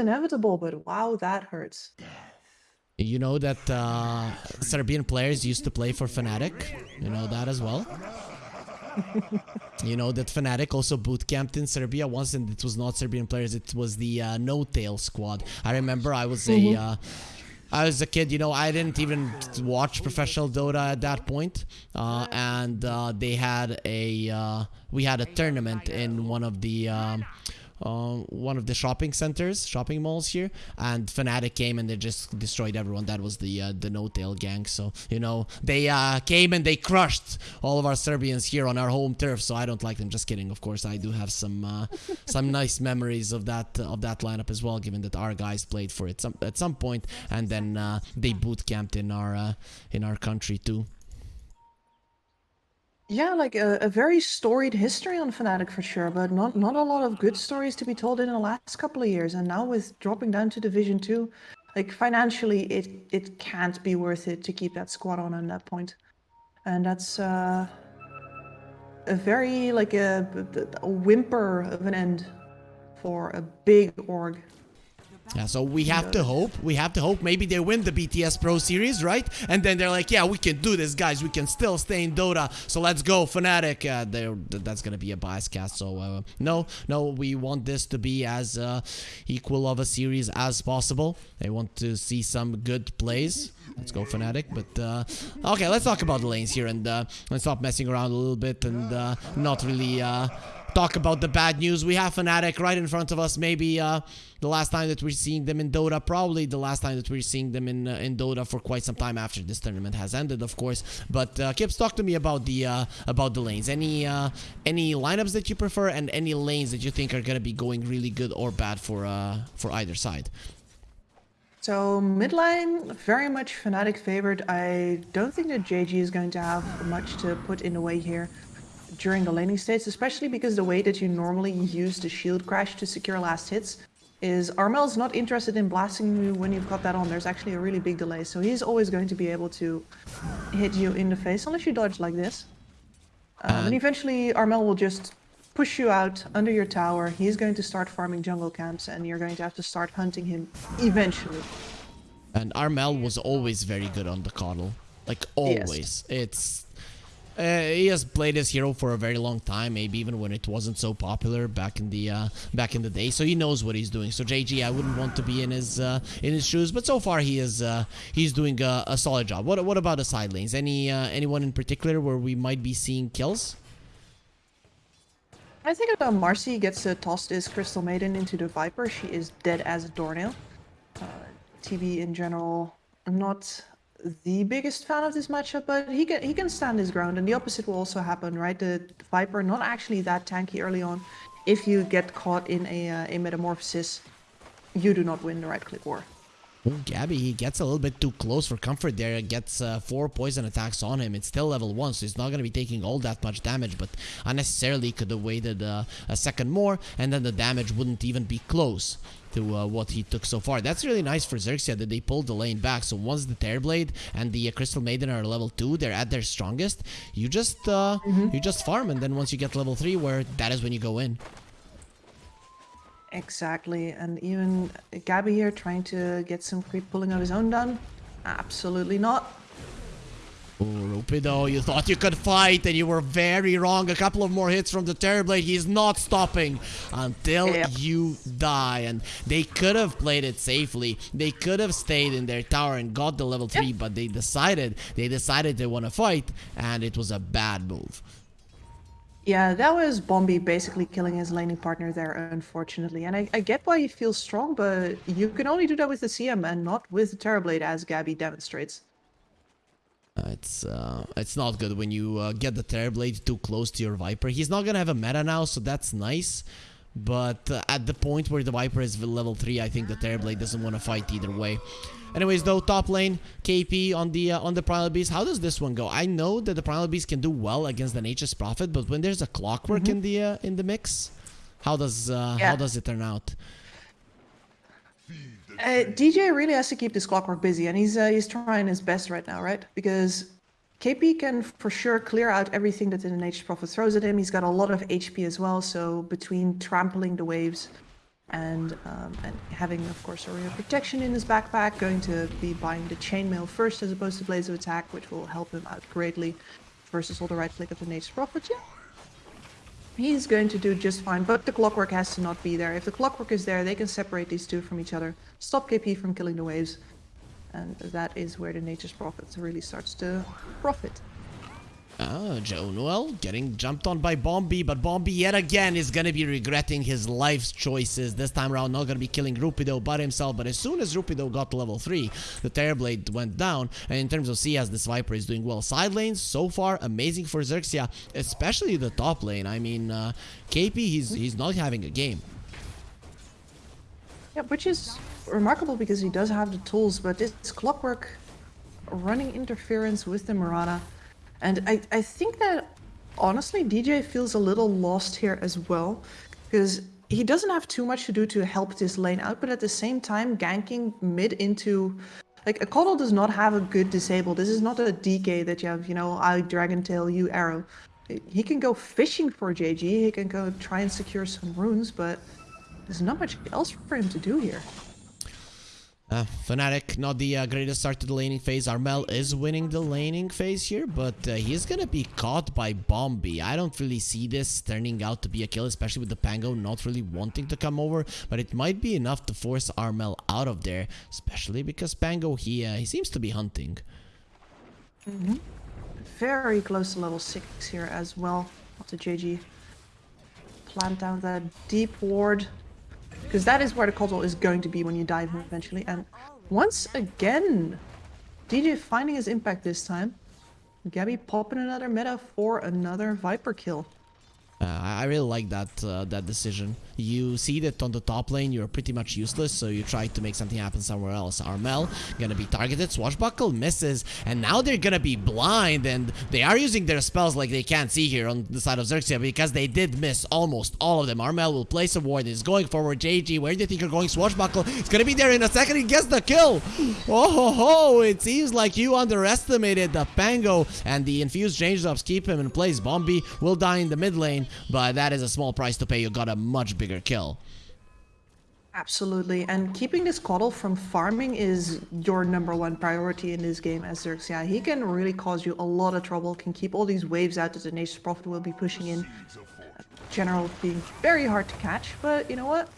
inevitable, but wow, that hurts. You know that uh, Serbian players used to play for Fnatic. You know that as well. you know that Fnatic also boot camped in Serbia once, and it was not Serbian players. It was the uh, No Tail squad. I remember I was mm -hmm. a. Mm-hmm. Uh, I was a kid, you know, I didn't even watch professional Dota at that point. Uh, and uh, they had a, uh, we had a tournament in one of the, um, uh, one of the shopping centers, shopping malls here, and Fnatic came and they just destroyed everyone. That was the uh, the No Tail gang. So you know they uh, came and they crushed all of our Serbians here on our home turf. So I don't like them. Just kidding. Of course, I do have some uh, some nice memories of that of that lineup as well. Given that our guys played for it some, at some point, and then uh, they boot camped in our uh, in our country too. Yeah, like a, a very storied history on Fnatic for sure, but not not a lot of good stories to be told in the last couple of years. And now with dropping down to Division Two, like financially, it it can't be worth it to keep that squad on at that point, and that's uh, a very like a, a whimper of an end for a big org. Yeah, so we have to hope. We have to hope. Maybe they win the BTS Pro Series, right? And then they're like, yeah, we can do this, guys. We can still stay in Dota. So let's go, Fnatic. Uh, that's going to be a bias cast. So uh, no, no, we want this to be as uh, equal of a series as possible. They want to see some good plays. Let's go Fnatic. But uh, okay, let's talk about the lanes here and uh, let's stop messing around a little bit and uh, not really talk about the bad news. We have Fnatic right in front of us. Maybe uh, the last time that we're seeing them in Dota. Probably the last time that we're seeing them in uh, in Dota for quite some time after this tournament has ended, of course. But uh, Kips, talk to me about the uh, about the lanes. Any uh, any lineups that you prefer and any lanes that you think are gonna be going really good or bad for uh, for either side. So midline, very much Fnatic favored. I don't think that JG is going to have much to put in the way here during the laning states, especially because the way that you normally use the shield crash to secure last hits is Armel's not interested in blasting you when you've got that on. There's actually a really big delay, so he's always going to be able to hit you in the face unless you dodge like this. Um, and eventually Armel will just push you out under your tower. He's going to start farming jungle camps and you're going to have to start hunting him eventually. And Armel was always very good on the KotL. Like always. Yes. It's uh, he has played this hero for a very long time, maybe even when it wasn't so popular back in the uh, back in the day. So he knows what he's doing. So JG, I wouldn't want to be in his uh, in his shoes, but so far he is uh, he's doing a, a, solid job. What what about the side lanes? Any uh, anyone in particular where we might be seeing kills? I think uh, Marci gets uh, tossed his Crystal Maiden into the Viper. She is dead as a doornail. TB in general, not the biggest fan of this matchup, but he can he can stand his ground, and the opposite will also happen, right? The Viper not actually that tanky early on. If you get caught in a uh, a metamorphosis, you do not win the right click war. Ooh, Gabbi, he gets a little bit too close for comfort there. Gets uh, four poison attacks on him. It's still level one, so he's not going to be taking all that much damage, but unnecessarily could have waited uh, a second more, and then the damage wouldn't even be close to uh, what he took so far. That's really nice for Xerxia that they pulled the lane back. So once the Terrorblade and the uh, Crystal Maiden are level 2, they're at their strongest, you just uh, mm -hmm. you just farm, and then once you get level 3, where that is when you go in. Exactly, and even Gabbi here trying to get some creep pulling of his own done. Absolutely not. Oh, Rupido, you thought you could fight and you were very wrong. A couple of more hits from the Terrorblade. He's not stopping until yep. you die. And they could have played it safely. They could have stayed in their tower and got the level 3, yep. but they decided, they decided they want to fight and it was a bad move. Yeah, that was Bombi basically killing his laning partner there, unfortunately. And I, I get why he feels strong, but you can only do that with the CM and not with the Terrorblade, as Gabbi demonstrates. It's uh, it's not good when you uh, get the Terrorblade too close to your Viper. He's not gonna have a meta now, so that's nice. But uh, at the point where the Viper is level 3, I think the Terrorblade doesn't want to fight either way. Anyways, though, top lane, KP on the uh, on the Primal Beast. How does this one go? I know that the Primal Beast can do well against the Nature's Prophet, but when there's a Clockwork mm -hmm. in the uh, in the mix, how does uh, yeah. how does it turn out? Uh, DJ really has to keep this Clockwork busy, and he's uh, he's trying his best right now, right? Because KP can for sure clear out everything that the Nature's Prophet throws at him. He's got a lot of HP as well, so between trampling the waves and, um, and having, of course, a Area Protection in his backpack, going to be buying the Chainmail first as opposed to Blade of Attack, which will help him out greatly versus all the right click of the Nature's Prophet. Yeah. He's going to do just fine, but the Clockwork has to not be there. If the Clockwork is there, they can separate these two from each other, stop KP from killing the waves, and that is where the Nature's Prophet really starts to profit. Ah, Jaunuel getting jumped on by Bombi, but Bombi yet again is gonna be regretting his life's choices. This time around, not gonna be killing Rupido but himself, but as soon as Rupido got to level 3, the Terrorblade went down, and in terms of CS, this Viper is doing well. Side lanes, so far, amazing for Xerxia, especially the top lane. I mean, uh, KP, he's, he's not having a game. Yeah, which is remarkable because he does have the tools, but it's Clockwork running interference with the Mirana and I, I think that honestly, DJ feels a little lost here as well, because he doesn't have too much to do to help this lane out, but at the same time, ganking mid into like a KotL does not have a good disable. This is not a DK that you have, you know, I Dragon Tail, you arrow. He can go fishing for JG, he can go try and secure some runes, but there's not much else for him to do here. Uh, Fnatic, not the uh, greatest start to the laning phase. Armel is winning the laning phase here, but uh, he's gonna be caught by Bombi. I don't really see this turning out to be a kill, especially with the Pango not really wanting to come over, but it might be enough to force Armel out of there, especially because Pango, he, uh, he seems to be hunting. Mm -hmm. Very close to level 6 here as well. Of JG. Plant down that deep ward. Because that is where the KotL is going to be when you dive him eventually. And once again, DJ finding his impact this time. Gabbi popping another meta for another Viper kill. Uh, I really like that uh, that decision. You see that on the top lane you're pretty much useless, so you try to make something happen somewhere else. Armel gonna be targeted, Swashbuckle misses, and now they're gonna be blind, and they are using their spells like they can't see here on the side of Xerxia because they did miss almost all of them. Armel will place a ward, is going forward. JG, where do you think you're going? Swashbuckle, it's gonna be there in a second, he gets the kill! Oh ho ho, it seems like you underestimated the Pango, and the infused change ups keep him in place. Bombi will die in the mid lane, but that is a small price to pay. You got a much bigger kill. Absolutely, and keeping this KotL from farming is your number one priority in this game as Xerxia. He can really cause you a lot of trouble, can keep all these waves out that the Nature's Prophet will be pushing in. General being very hard to catch, but you know what?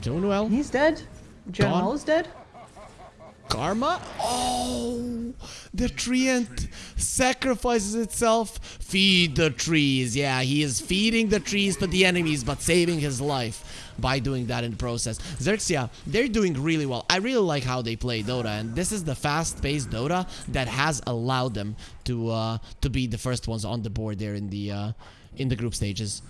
Doing well. He's dead. General is dead. Karma? Oh, the tree treant sacrifices itself. Feed the trees. Yeah, he is feeding the trees to the enemies, but saving his life by doing that in the process. Xerxia, they're doing really well. I really like how they play Dota, and this is the fast-paced Dota that has allowed them to uh, to be the first ones on the board there in the uh, in the group stages.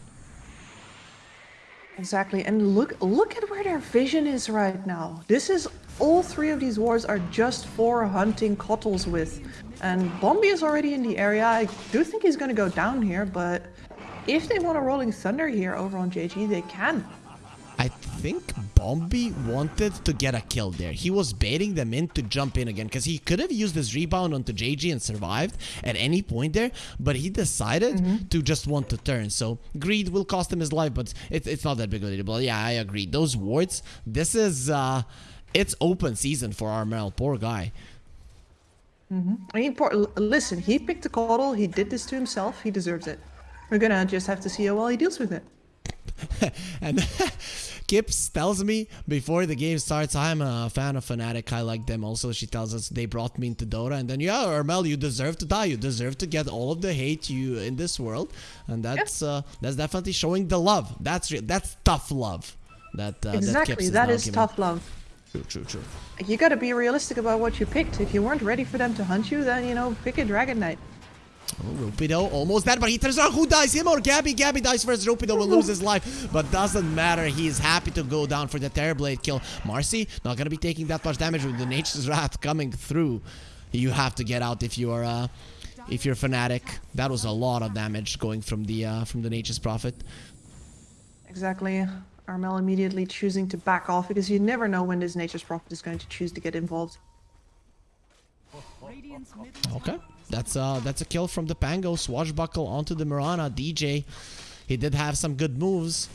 Exactly, and look look at where their vision is right now. This is all three of these wards are just for hunting KotLs with. And Bombi is already in the area. I do think he's going to go down here, but if they want a Rolling Thunder here over on JG, they can. I think Bombi wanted to get a kill there. He was baiting them in to jump in again because he could have used his rebound onto JG and survived at any point there, but he decided mm -hmm. to just want to turn. So greed will cost him his life, but it, it's not that big of a deal. But yeah, I agree. Those wards, this is... Uh, it's open season for Armel. Poor guy. Mm -hmm. I mean, poor, listen, he picked the KotL. He did this to himself. He deserves it. We're gonna just have to see how well he deals with it. and Kips tells me before the game starts, I'm a fan of Fnatic. I like them also. She tells us they brought me into Dota. And then, yeah, Armel, you deserve to die. You deserve to get all of the hate you in this world. And that's uh, that's definitely showing the love. That's that's tough love. That uh, exactly. that, that is tough love. True, true, true. You gotta be realistic about what you picked. If you weren't ready for them to hunt you, then, you know, pick a Dragon Knight. Oh, Rupido almost dead, but he turns around. Who dies? Him or Gabbi? Gabbi dies first. Rupido will lose his life, but doesn't matter. He is happy to go down for the Terrorblade kill. Marci not gonna be taking that much damage with the Nature's Wrath coming through. You have to get out if you are, uh, if you're Fnatic. That was a lot of damage going from the uh, from the Nature's Prophet. Exactly. Armel immediately choosing to back off because you never know when this Nature's Prophet is going to choose to get involved. Okay, that's uh that's a kill from the Pango. Swashbuckle onto the Mirana. DJ, he did have some good moves.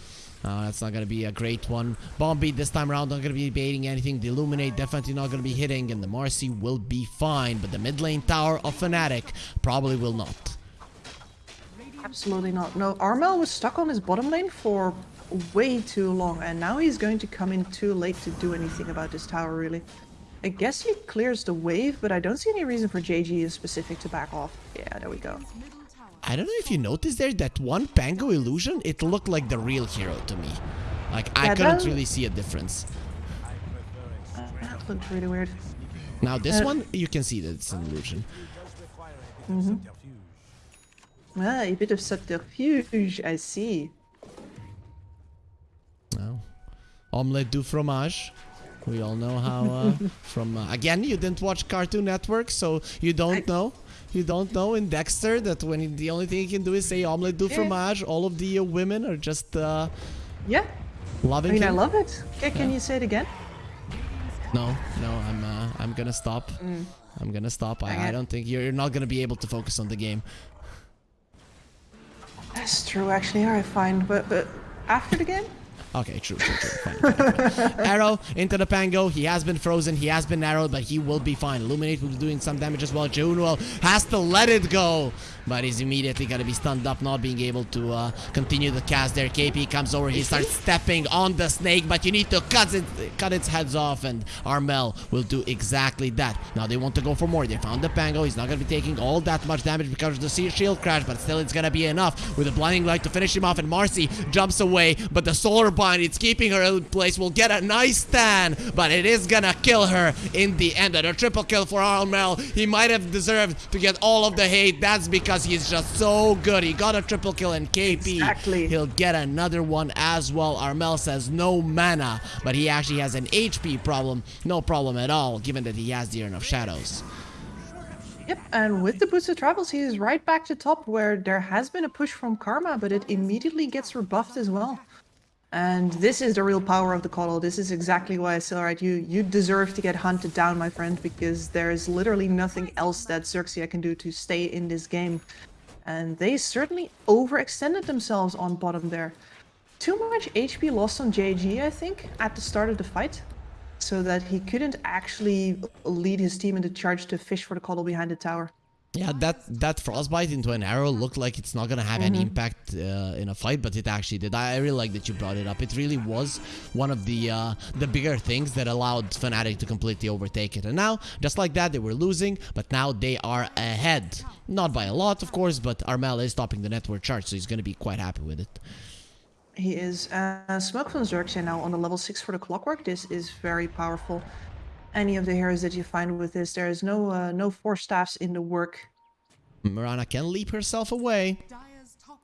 Uh, that's not going to be a great one. Bombi this time around, not going to be baiting anything. The Illuminate definitely not going to be hitting, and the Marci will be fine. But the mid lane tower of Fnatic probably will not. Absolutely not. No, Armel was stuck on his bottom lane for way too long, and now he's going to come in too late to do anything about this tower, really. I guess he clears the wave, but I don't see any reason for JG in specific to back off. Yeah, there we go. I don't know if you noticed there that one Pango illusion, it looked like the real hero to me. Like, I couldn't really see a difference. That looked really weird. Now, this Uh, one, you can see that it's an illusion. Mhm. Ah, a bit of subterfuge, I see. No. Omelette du fromage. We all know how uh, from uh, again you didn't watch Cartoon Network, so you don't I- know. You don't know in Dexter that when the only thing you can do is say omelette du Yeah. fromage, all of the uh, women are just uh, Yeah, I loving mean, I love it. Okay, can you say it again? no, no, I'm uh, I'm gonna stop. I'm gonna stop. I, I Okay. don't think you're, you're not gonna be able to focus on the game. That's true, actually. Alright, fine. But, but after the game? Okay, true, true, true. Fine, fine, fine. Arrow into the Pango. He has been frozen. He has been narrowed, but he will be fine. Illuminate will be doing some damage as well. Jaunuel has to let it go, but he's immediately going to be stunned up, not being able to uh, continue the cast there. KP comes over. He starts stepping on the snake, but you need to cut it, cut its heads off, and Armel will do exactly that. Now they want to go for more. They found the Pango. He's not going to be taking all that much damage because of the shield crash, but still it's going to be enough with the blinding light to finish him off. And Marci jumps away, but the solar bind, it's keeping her in place, will get a nice stand, but it is going to kill her in the end. And a triple kill for Armel. He might have deserved to get all of the hate. That's because he's just so good. He got a triple kill and KP. Exactly. He'll get another one as well. Armel says no mana, but he actually has an HP problem. No problem at all, given that he has the Urn of Shadows. Yep, and with the of Travels, he is right back to top where there has been a push from Karma, but it immediately gets rebuffed as well. And this is the real power of the KotL. This is exactly why I say, alright, you, you deserve to get hunted down, my friend, because there is literally nothing else that Xerxia can do to stay in this game. And they certainly overextended themselves on bottom there. Too much HP lost on JG, I think, at the start of the fight. So that he couldn't actually lead his team into charge to fish for the KotL behind the tower. Yeah, that that frostbite into an arrow looked like it's not gonna have any impact uh, in a fight, but it actually did. I I really like that you brought it up. It really was one of the uh, the bigger things that allowed Fnatic to completely overtake it. And now, just like that, they were losing, but now they are ahead. Not by a lot, of course, but Armel is topping the network charge, so he's gonna be quite happy with it. He is. Uh, Smoke from Xerxia now on the level 6 for the clockwork. This is very powerful. Any of the heroes that you find with this, there is no uh, no force staffs in the work. Mirana can leap herself away.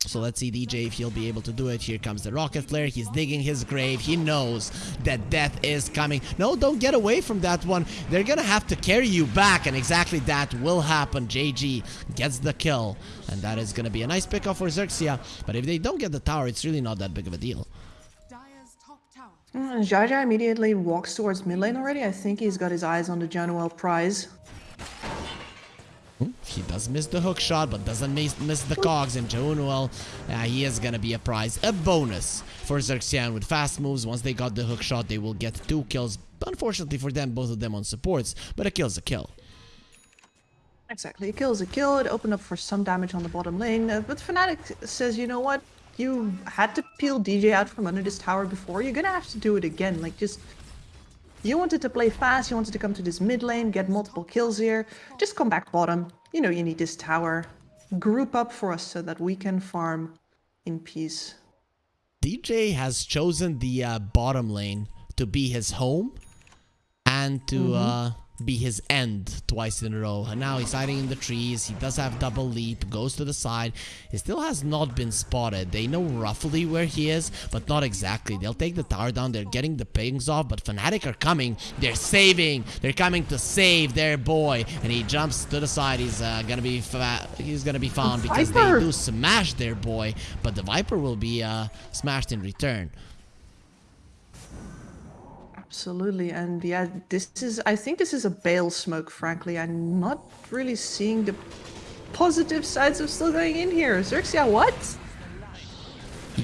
So let's see DJ if he'll be able to do it. Here comes the rocket flare. He's digging his grave. He knows that death is coming. No, don't get away from that one. They're gonna have to carry you back, and exactly that will happen. JG gets the kill, and that is gonna be a nice pickup for Xerxia. But if they don't get the tower, it's really not that big of a deal. Dire's top tower Mm, Jaja immediately walks towards mid lane already. I think he's got his eyes on the Jaunuel prize. He does miss the hook shot, but doesn't miss, miss the cogs. And Jaunuel, uh, he is gonna be a prize, a bonus for Xerxian with fast moves. Once they got the hook shot, they will get two kills. Unfortunately for them, both of them on supports, but a kill's a kill. Exactly, a kill's a kill. It opened up for some damage on the bottom lane. Uh, but Fnatic says, you know what? You had to peel DJ out from under this tower before. You're gonna have to do it again. Like, just... You wanted to play fast, you wanted to come to this mid lane, get multiple kills here. Just come back bottom. You know you need this tower. Group up for us so that we can farm in peace. DJ has chosen the uh, bottom lane to be his home and to uh, be his end twice in a row. And now he's hiding in the trees. He does have double leap, goes to the side. He still has not been spotted. They know roughly where he is, but not exactly. They'll take the tower down. They're getting the pings off, but Fnatic are coming. They're saving. They're coming to save their boy. And he jumps to the side. He's uh, gonna be fa- he's gonna be found because they do smash their boy, but the Viper will be uh, smashed in return. Absolutely, and yeah, this is. I think this is a bale smoke. Frankly, I'm not really seeing the positive sides of still going in here. Xerxia, what?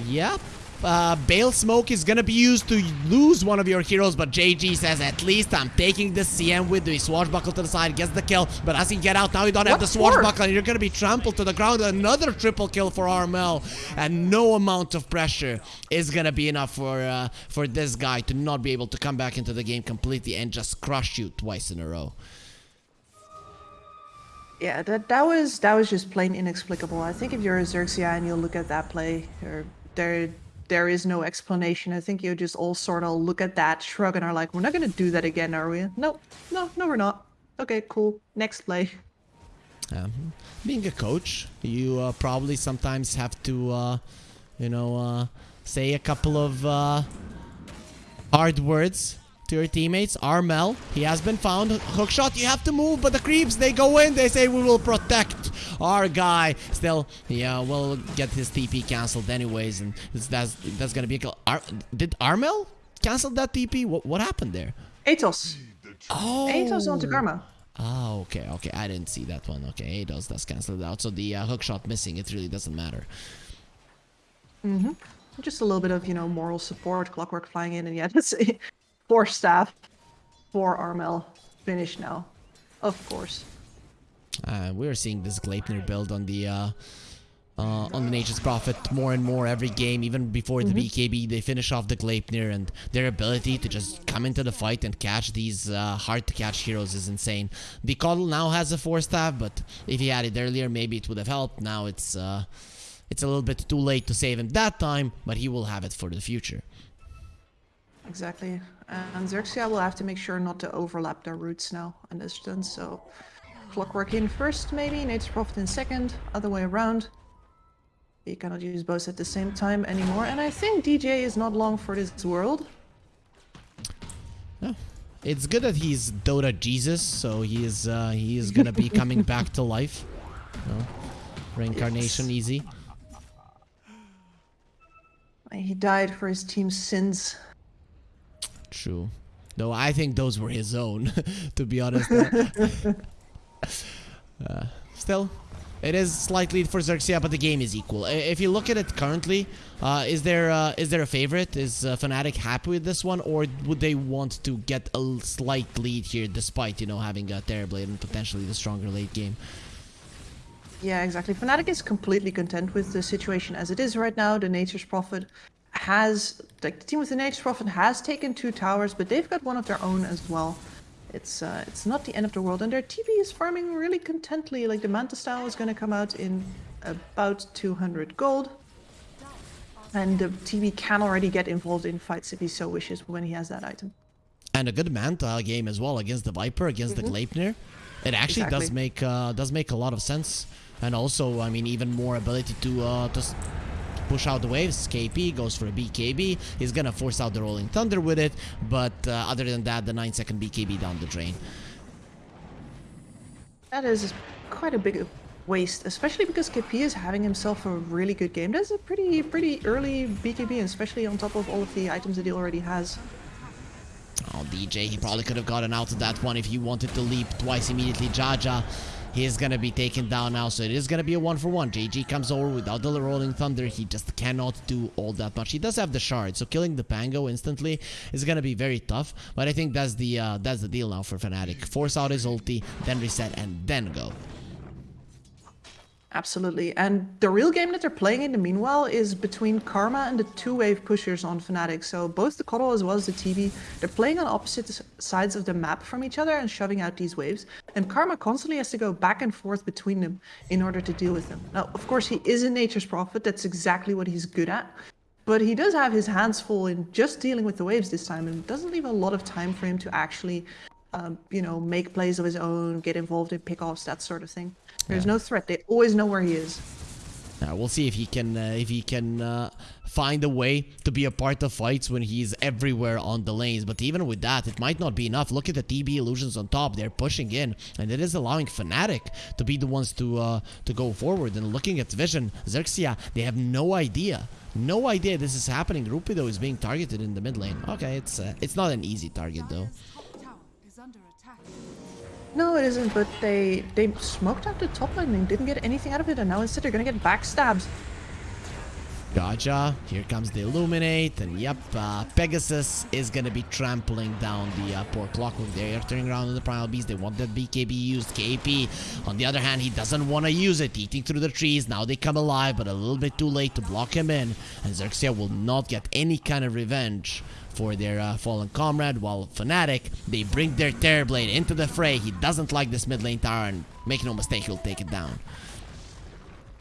Yeah, uh, Bale Smoke is gonna be used to lose one of your heroes, but JG says, at least I'm taking the CM with the swashbuckle to the side, gets the kill, but as he get out, now you don't have the for? swashbuckle, and you're gonna be trampled to the ground. Another triple kill for Armel, and no amount of pressure is gonna be enough for uh, for this guy to not be able to come back into the game completely and just crush you twice in a row. Yeah, that that was that was just plain inexplicable. I think if you're a Xerxia and you look at that play, or there there is no explanation. I think you just all sort of look at that, shrug, and are like, "We're not gonna do that again, are we?" No, no, no, we're not. Okay, cool. Next play. Um, being a coach, you uh, probably sometimes have to, uh, you know, uh, say a couple of uh, hard words to your teammates. Armel, he has been found. Hookshot, you have to move, but the creeps, they go in. They say, we will protect our guy. Still, yeah, we'll get his TP cancelled anyways, and that's that's gonna be a kill. Ar did Armel cancel that TP? What, what happened there? Atos. Oh, Atos onto Karma. Ah, okay, okay. I didn't see that one. Okay, Atos does cancel it out. So the uh, hook shot missing, it really doesn't matter. Mm-hmm. Just a little bit of, you know, moral support, clockwork flying in, and yeah, that's. Force staff, four Armel. Finish now. Of course. Uh, we're seeing this Gleipnir build on the uh, uh, on the Nature's Prophet more and more every game. Even before the BKB, they finish off the Gleipnir, and their ability to just come into the fight and catch these uh, hard to catch heroes is insane. The KotL now has a force staff, but if he had it earlier, maybe it would have helped. Now it's uh, it's a little bit too late to save him that time, but he will have it for the future. Exactly. And Xerxia will have to make sure not to overlap their routes now in this distance, so Clockwork in first, maybe, Nature's Prophet in second, other way around. You cannot use both at the same time anymore, and I think DJ is not long for this world. It's good that he's Dota Jesus, so he is uh, he is gonna be coming back to life. Know, reincarnation Yes. easy. He died for his team's sins. True. Though I think those were his own, to be honest. Uh, still, it is slightly for Xerxia, but the game is equal. If you look at it currently, uh, is there uh, is there a favorite? Is uh, Fnatic happy with this one, or would they want to get a slight lead here, despite you know having a Terrorblade and potentially the stronger late game? Yeah, exactly. Fnatic is completely content with the situation as it is right now. The Nature's Prophet has, like, the team with the Prophet has taken two towers, but they've got one of their own as well. It's uh, it's not the end of the world, and their TB is farming really contently. Like the Manta style is going to come out in about 200 gold, and the TB can already get involved in fights if he so wishes when he has that item. and a good Manta game as well against the Viper, against the Gleipnir. It actually does make uh, does make a lot of sense, and also I mean even more ability to uh, to push out the waves. KP goes for a BKB. He's gonna force out the Rolling Thunder with it, but uh, other than that, the 9 second BKB down the drain. That is quite a big waste, especially because KP is having himself a really good game. That's a pretty pretty early BKB, especially on top of all of the items that he already has. Oh, DJ, he probably could have gotten out of that one if he wanted to leap twice immediately. Jaja, he is gonna be taken down now, so it is gonna be a one for one. JG comes over without the Rolling Thunder. He just cannot do all that much. He does have the shard, so killing the Pango instantly is gonna be very tough. But I think that's the uh, that's the deal now for Fnatic. Force out his ulti, then reset, and then go. Absolutely. And the real game that they're playing in the meanwhile is between Karma and the two wave pushers on Fnatic. So both the KotL as well as the TB, they're playing on opposite sides of the map from each other and shoving out these waves. And Karma constantly has to go back and forth between them in order to deal with them. Now, of course, he is a nature's prophet. That's exactly what he's good at. But he does have his hands full in just dealing with the waves this time and doesn't leave a lot of time for him to actually, um, you know, make plays of his own, get involved in pickoffs, that sort of thing. There's no threat. They always know where he is. Uh, we'll see if he can uh, if he can uh, find a way to be a part of fights when he's everywhere on the lanes. But even with that, it might not be enough. Look at the TB illusions on top; they're pushing in, and it is allowing Fnatic to be the ones to uh, to go forward. And looking at Vision, Xerxia, they have no idea, no idea this is happening. Rupido is being targeted in the mid lane. Okay, it's uh, it's not an easy target though. No, it isn't, but they they smoked out the top lane and didn't get anything out of it, and now instead they're gonna get backstabs. Gotcha. Here comes the Illuminate, and yep, uh, Pegasus is gonna be trampling down the uh, poor Clockwork. They're turning around on the Primal Beast. They want that BKB used. KP, on the other hand, he doesn't want to use it. Eating through the trees. Now they come alive, but a little bit too late to block him in. And Xerxia will not get any kind of revenge for their uh, fallen comrade, while Fnatic, they bring their Terrorblade into the fray. He doesn't like this mid lane tower, and make no mistake, he'll take it down.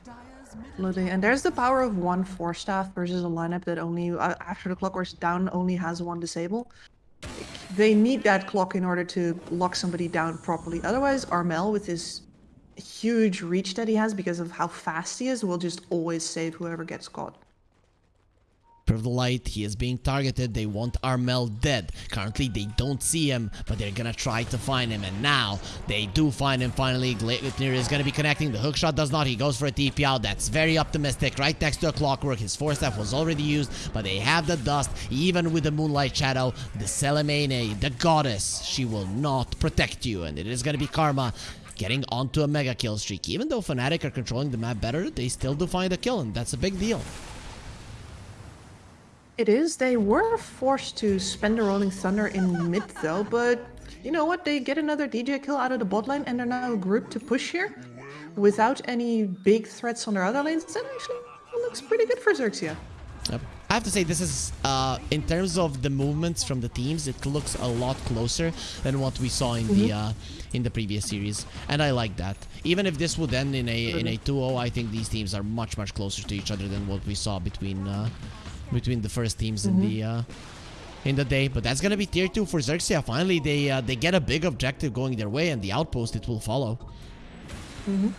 Absolutely. And there's the power of one force Staff versus a lineup that only, uh, after the clockwork's down, only has one disable. They need that clock in order to lock somebody down properly. Otherwise, Armel, with his huge reach that he has because of how fast he is, will just always save whoever gets caught. Of the light. He is being targeted. They want Armel dead. Currently, they don't see him, but they're gonna try to find him. And now, they do find him finally. Gleipnir is gonna be connecting. The hookshot does not. He goes for a TP out. That's very optimistic. Right next to a clockwork. His force staff was already used, but they have the dust. Even with the moonlight shadow, the Selemene, the goddess, she will not protect you. And it is gonna be Karma getting onto a mega kill streak. Even though Fnatic are controlling the map better, they still do find a kill, and that's a big deal. It is. They were forced to spend the Rolling Thunder in mid though, but you know what? They get another DJ kill out of the bot lane and they're now grouped to push here without any big threats on their other lanes. That actually looks pretty good for Xerxia. Yep. I have to say this is uh, in terms of the movements from the teams, it looks a lot closer than what we saw in the uh, in the previous series, and I like that. Even if this would end in a in a 2-0, I think these teams are much much closer to each other than what we saw between uh, between the first teams in the uh, in the day. But that's gonna be tier two for Xerxia. Finally, they uh, they get a big objective going their way, and the outpost it will follow. Mhm.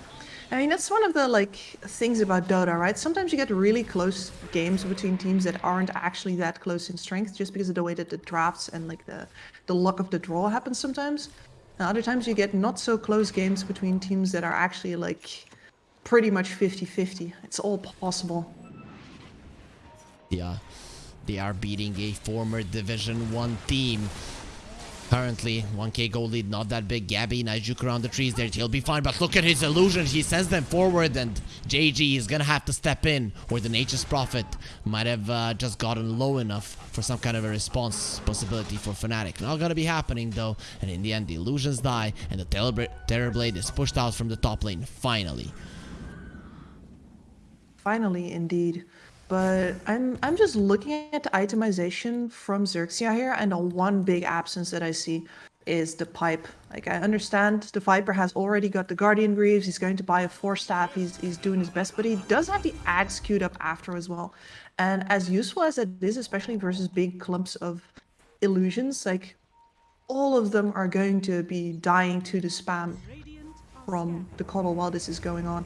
I mean, that's one of the like things about Dota, right? Sometimes you get really close games between teams that aren't actually that close in strength, just because of the way that the drafts and like the the luck of the draw happens sometimes. And other times you get not so close games between teams that are actually like pretty much 50-50. It's all possible. Yeah, they are beating a former Division 1 team. Currently, 1k gold lead, not that big. Gabbi, nice juke around the trees there. He'll be fine, but look at his illusion. He sends them forward, and JG is gonna have to step in, or the Nature's Prophet might have uh, just gotten low enough for some kind of a response possibility for Fnatic. Not gonna be happening, though, and in the end, the illusions die, and the Terror Terrorblade is pushed out from the top lane, finally. Finally, indeed. But I'm I'm just looking at the itemization from Xerxia here, and the one big absence that I see is the pipe. Like I understand the Viper has already got the Guardian Greaves, he's going to buy a force staff, he's he's doing his best, but he does have the axe queued up after as well. And as useful as it is, especially versus big clumps of illusions, like all of them are going to be dying to the spam from the KotL while this is going on.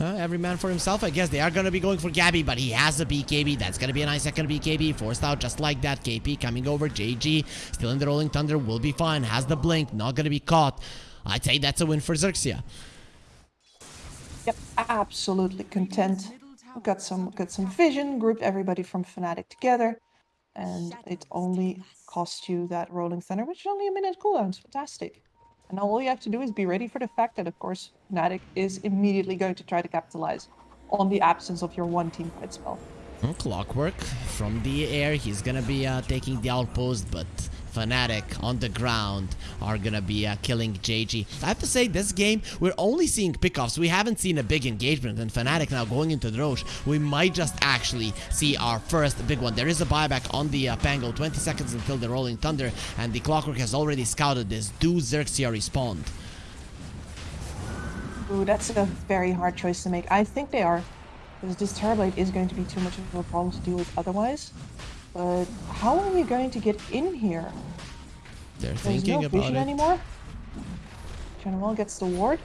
Uh, every man for himself, I guess. They are going to be going for Gabbi, but he has a BKB. That's going to be a nice second BKB. Forced out just like that. KP coming over. JG still in the Rolling Thunder. Will be fine. Has the blink. Not going to be caught. I'd say that's a win for Xerxia. Yep, absolutely content. Got some got some vision, grouped everybody from Fnatic together, and it only cost you that Rolling Thunder, which is only a minute cooldown. It's fantastic. And now all you have to do is be ready for the fact that, of course, Fnatic is immediately going to try to capitalize on the absence of your one team fight spell. Oh, clockwork from the air. He's going to be uh, taking the outpost, but Fnatic on the ground are to be uh, killing JG. I have to say, this game, we're only seeing pickoffs. We haven't seen a big engagement, and Fnatic now going into the Rosh. We might just actually see our first big one. There is a buyback on the uh, Pango, 20 seconds until the Rolling Thunder, and the Clockwork has already scouted this. Do Xerxia respond? Ooh, that's a very hard choice to make. I think they are, because this Terrorblade is going to be too much of a problem to deal with otherwise. But how are we going to get in here? They're There's thinking no about vision it. anymore. General gets the ward.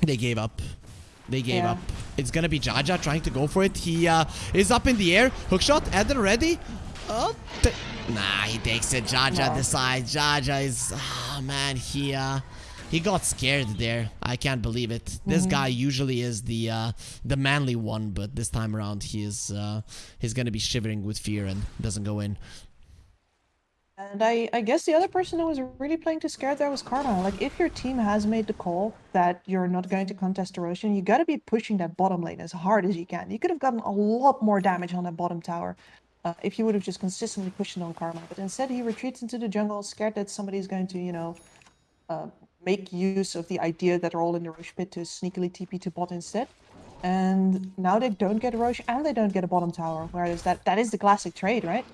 They gave up. They gave Yeah. up. It's gonna be Jaja trying to go for it. He uh, is up in the air. Hookshot, Eder ready. Oh, nah, he takes it. Jaja No. decides. Jaja is, ah man, he uh, he got scared there. I can't believe it. This Mm-hmm. guy usually is the uh, the manly one, but this time around he is uh, he's gonna be shivering with fear and doesn't go in. And I, I guess the other person who was really playing too scared there was Karma. Like, if your team has made the call that you're not going to contest erosion, you gotta be pushing that bottom lane as hard as you can. You could have gotten a lot more damage on that bottom tower uh, if you would have just consistently pushed it on Karma. But instead, he retreats into the jungle, scared that somebody's going to, you know, uh, make use of the idea that they're all in the Rosh pit to sneakily TP to bot instead. And now they don't get a Rosh and they don't get a bottom tower, whereas that, that is the classic trade, right?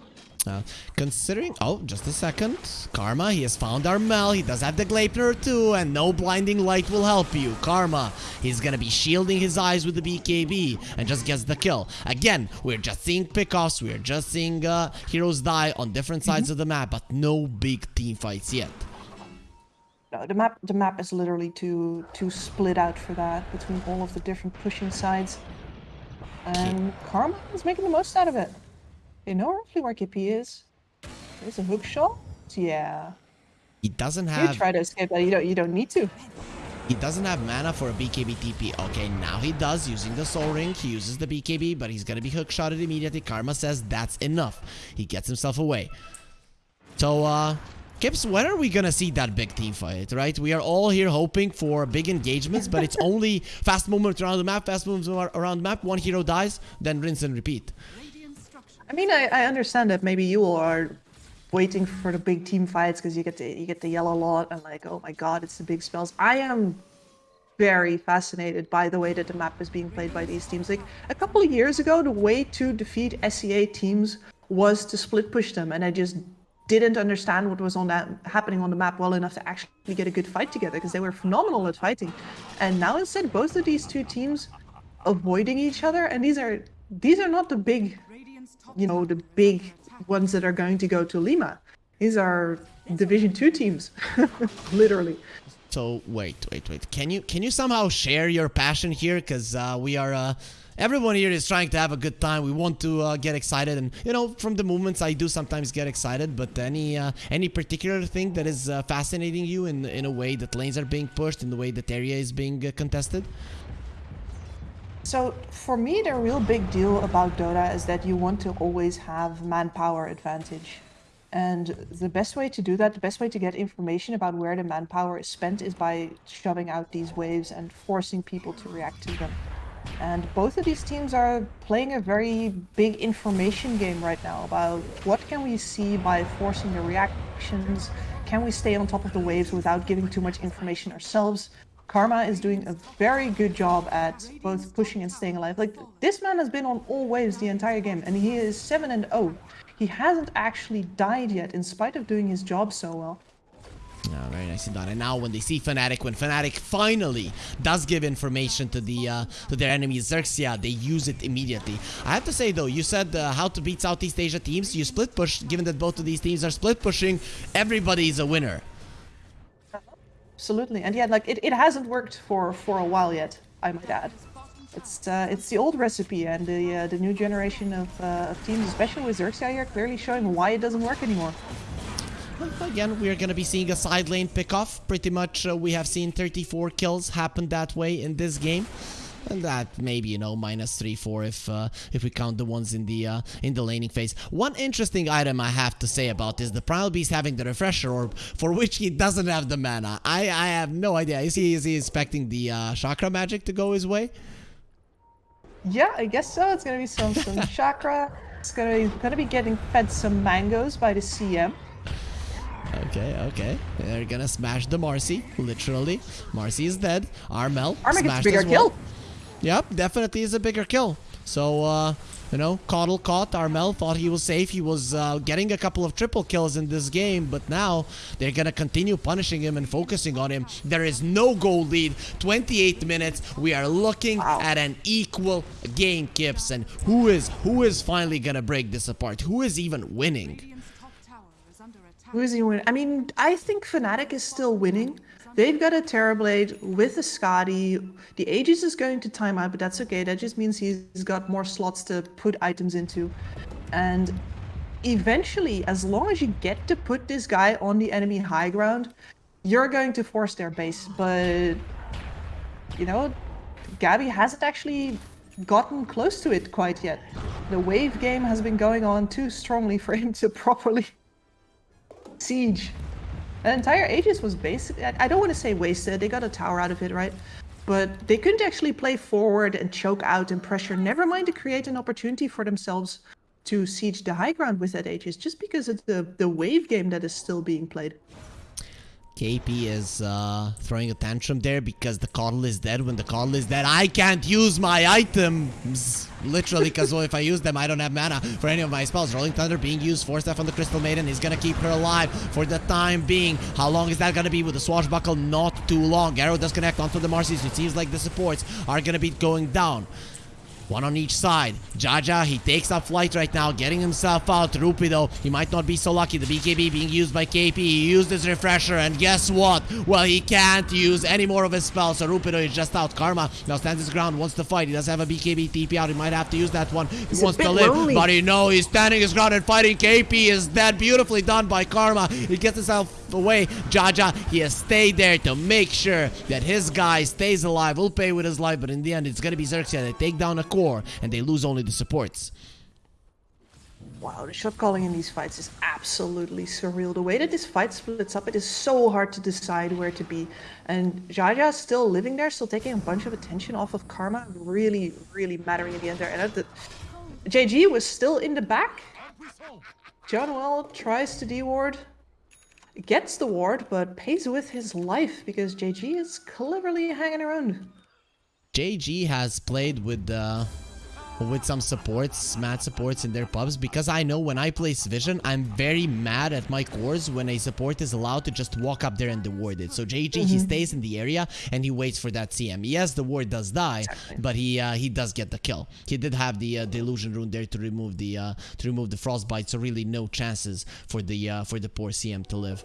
Uh, considering, oh, just a second. Karma, he has found Armel. He does have the Gleipnir too, and no blinding light will help you. Karma, he's gonna be shielding his eyes with the BKB and just gets the kill. Again, we're just seeing pickoffs. We're just seeing uh, heroes die on different sides of the map, but no big team fights yet. No, the map the map is literally too too split out for that between all of the different pushing sides. And Karma is making the most out of it. They know roughly where KP is. There's a hook shot. Yeah. He doesn't have. You try to escape that. You don't. You don't need to. he doesn't have mana for a BKB TP. Okay, now he does using the Soul Ring. He uses the BKB, but he's gonna be hook shotted immediately. Karma says that's enough. He gets himself away. So, uh, Kips, when are we gonna see that big team fight, right? We are all here hoping for big engagements, but it's only fast movements around the map, fast movements around the map, one hero dies, then rinse and repeat. I mean, I, I understand that maybe you all are waiting for the big team fights because you get the you get the yellow lot and like, oh my god, it's the big spells. I am very fascinated by the way that the map is being played by these teams. Like a couple of years ago, the way to defeat SEA teams was to split push them, and I just didn't understand what was on that happening on the map well enough to actually get a good fight together because they were phenomenal at fighting. And now instead, both of these two teams avoiding each other, and these are these are not the big you know, the big ones that are going to go to Lima. These are Division 2 teams, literally. So wait, wait, wait. Can you can you somehow share your passion here? Cause uh, we are uh, everyone here is trying to have a good time. We want to uh, get excited, and you know, from the movements, I do sometimes get excited. But any uh, any particular thing that is uh, fascinating you in in a way that lanes are being pushed, in the way that area is being uh, contested? So, for me, the real big deal about Dota is that you want to always have manpower advantage. And the best way to do that, the best way to get information about where the manpower is spent is by shoving out these waves and forcing people to react to them. And both of these teams are playing a very big information game right now about what can we see by forcing the reactions, can we stay on top of the waves without giving too much information ourselves. Karma is doing a very good job at both pushing and staying alive. Like this man has been on all waves the entire game and he is 7 and 0. He hasn't actually died yet in spite of doing his job so well. Yeah, very nicely done. And now when they see Fnatic, when Fnatic finally does give information to the uh, to their enemy Xerxia, they use it immediately. I have to say though, you said uh, how to beat Southeast Asia teams. You split push. Given that both of these teams are split pushing, everybody is a winner. Absolutely. And yeah, like it, it hasn't worked for for a while yet, I might add. It's uh, it's the old recipe and the uh, the new generation of, uh, of teams, especially with Xerxia here, clearly showing why it doesn't work anymore. Again, we're gonna be seeing a side lane pick off. Pretty much, uh, we have seen 34 kills happen that way in this game. And that maybe you know minus three four if uh, if we count the ones in the uh, in the laning phase. One interesting item I have to say about this: the Primal Beast having the refresher orb, for which he doesn't have the mana. I I have no idea. Is he is he expecting the uh, chakra magic to go his way? Yeah, I guess so. It's gonna be some some chakra. It's gonna be gonna be getting fed some mangoes by the CM. Okay, okay. They're gonna smash the Marci, literally. Marci is dead. Armel Arma gets bigger well. kill. Yep, definitely is a bigger kill. So, uh, you know, KotL caught. Armel thought he was safe. He was uh, getting a couple of triple kills in this game, but now they're gonna continue punishing him and focusing on him. There is no goal lead. 28 minutes. We are looking Wow. at an equal game, Kips. And who is who is finally gonna break this apart? Who is even winning? He winning? I mean, I think Fnatic is still winning. They've got a Terrorblade with a Skadi. The Aegis is going to time out, but that's okay. That just means he's got more slots to put items into. And eventually, as long as you get to put this guy on the enemy high ground, you're going to force their base. But, you know, Gabbi hasn't actually gotten close to it quite yet. The wave game has been going on too strongly for him to properly siege. The entire Aegis was basically, I I don't want to say wasted, they got a tower out of it, right? But they couldn't actually play forward and choke out and pressure, never mind to create an opportunity for themselves to siege the high ground with that Aegis, just because of the, the wave game that is still being played. KP is uh, throwing a tantrum there because the KotL is dead. When the KotL is dead, I can't use my items. Literally, because well, if I use them, I don't have mana for any of my spells. Rolling Thunder being used. Force Staff on the Crystal Maiden is going to keep her alive for the time being. How long is that going to be with the Swashbuckle? Not too long. Arrow does connect onto the Marci's. It seems like the supports are going to be going down. One on each side. Jaja, he takes up flight right now, getting himself out. Rupi, though, he might not be so lucky. The BKB being used by KP. He used his refresher, and guess what? Well, he can't use any more of his spells, so Rupido is just out. Karma now stands his ground, wants to fight. He does have a BKB TP out. He might have to use that one. He wants to live, lonely. but he know he's standing his ground and fighting. KP is dead. Beautifully done by Karma. He gets himself away. Jaja, he has stayed there to make sure that his guy stays alive. Will pay with his life, but in the end, it's going to be Xerxia. They take down a core, and they lose only the supports. Wow, the shot calling in these fights is absolutely surreal. The way that this fight splits up, it is so hard to decide where to be. And Jaja is still living there, still taking a bunch of attention off of Karma, really, really mattering in the end there. And the, JG was still in the back. Jaunuel tries to deward, gets the ward, but pays with his life because JG is cleverly hanging around. JG has played with uh, with some supports, mad supports in their pubs because I know when I play Vision, I'm very mad at my cores when a support is allowed to just walk up there and deward it. So JG, he stays in the area and he waits for that CM. Yes, the ward does die, but he uh, he does get the kill. He did have the uh, delusion rune there to remove the uh, to remove the frostbite, so really no chances for the uh, for the poor CM to live.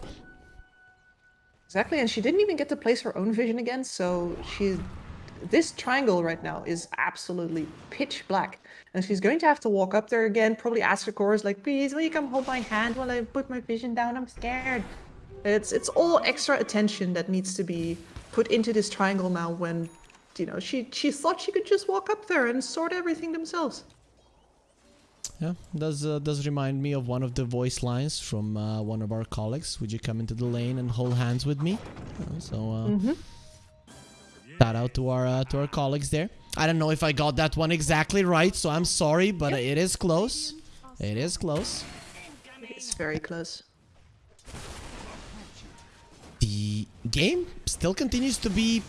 Exactly, and she didn't even get to place her own vision again, so she this triangle right now is absolutely pitch black. And she's going to have to walk up there again, probably ask her chorus like, please, will you come hold my hand while I put my vision down? I'm scared. It's it's all extra attention that needs to be put into this triangle now when you know she she thought she could just walk up there and sort everything themselves. Yeah, does uh, does remind me of one of the voice lines from uh, one of our colleagues. Would you come into the lane and hold hands with me? Uh, so uh, shout out to our uh, to our colleagues there. I don't know if I got that one exactly right, so I'm sorry, but it is close. It is close. It's very close. The game still continues to be